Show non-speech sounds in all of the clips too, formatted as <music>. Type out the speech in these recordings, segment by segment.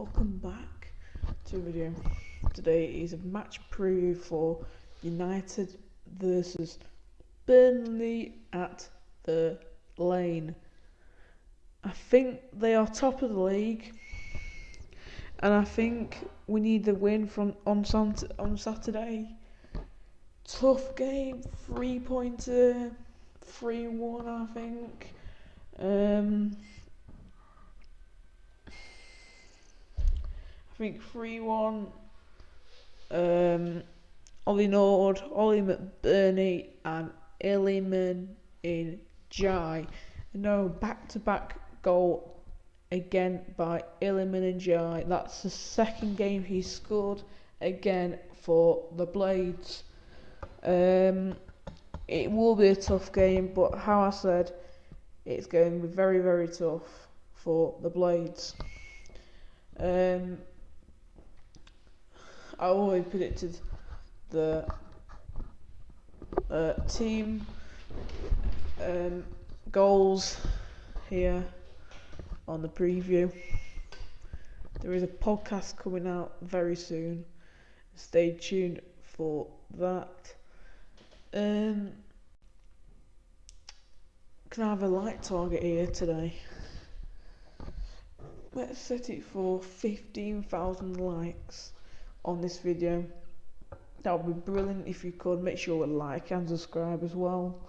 welcome back to a video. Today is a match preview for United versus Burnley at the Lane. I think they are top of the league, and I think we need the win from on on Saturday. Tough game, three pointer, three one, I think. Um, 3 1. Um, Ollie Nord, Ollie McBurnie, and Iliman in Jai. No, back to back goal again by Iliman Ndiaye. That's the second game he scored again for the Blades. Um, it will be a tough game, but how I said, it's going to be very, very tough for the Blades. Um, I always predicted the uh, team um, goals here on the preview. There is a podcast coming out very soon. Stay tuned for that. Um, can I have a like target here today? Let's set it for 15,000 likes on this video. That would be brilliant if you could. Make sure to like and subscribe as well.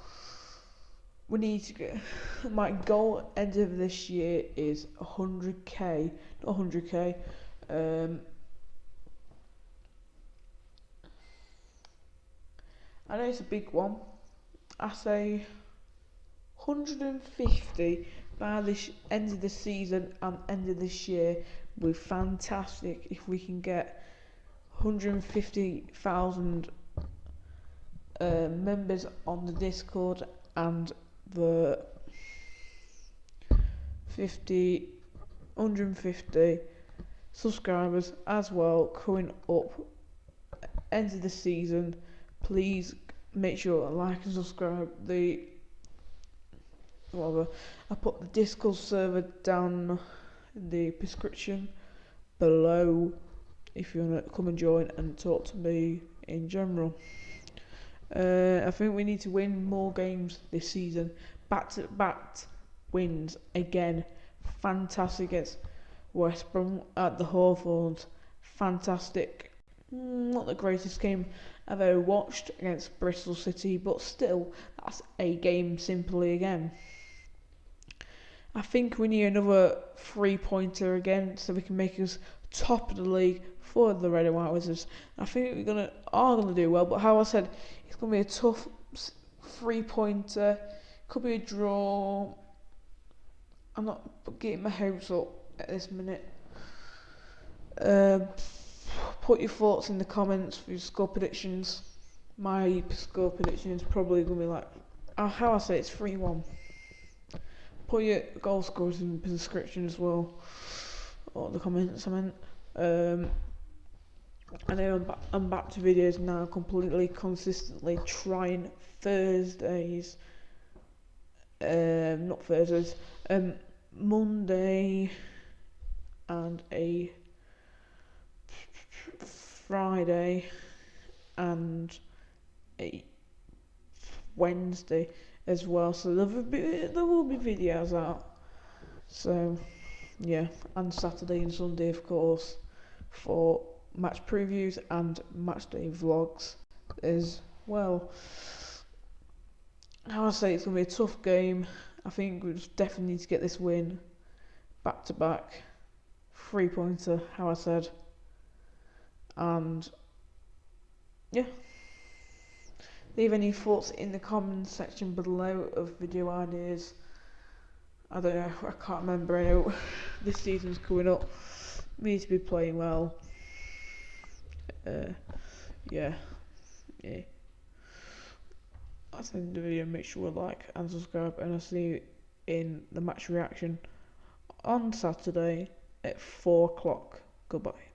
We need to get <sighs> my goal end of this year is 100k, not 100k. Um, I know it's a big one. I say 150 by the end of the season and end of this year. We're fantastic if we can get 150,000 uh, members on the Discord and the 50 150 subscribers as well coming up end of the season. Please make sure to like and subscribe. The whatever I put the discord server down in the description below if you want to come and join and talk to me in general. Uh, I think we need to win more games this season. Back to back wins again. Fantastic against West Brom at the Hawthorns. Fantastic. Mm, not the greatest game I've ever watched against Bristol City, but still, that's a game simply again. I think we need another three pointer again so we can make us top of the league for the Red and White Wizards. I think we're gonna are gonna do well, but how I said, it's gonna be a tough three pointer. Could be a draw. I'm not getting my hopes up at this minute. Uh, put your thoughts in the comments for your score predictions. My score prediction is probably gonna be like, uh, how I say it's three one. Put your goal scores in the description as well, or the comments. I meant. Um, I know I'm, ba I'm back to videos now, completely consistently trying Thursdays, um, not Thursdays, um, Monday and a Friday and a Wednesday as well. So there will be, there will be videos out. So yeah, and Saturday and Sunday of course for match previews and match day vlogs as well. I say it's gonna be a tough game. I think we definitely need to get this win back to back, three pointer. How I said, and yeah. Leave any thoughts in the comments section below of video ideas. I don't know, I can't remember. I know <laughs> this season's coming up. We need to be playing well uh, yeah, yeah. That's the end of the video. Make sure to like and subscribe, and I'll see you in the match reaction on Saturday at 4 o'clock. Goodbye.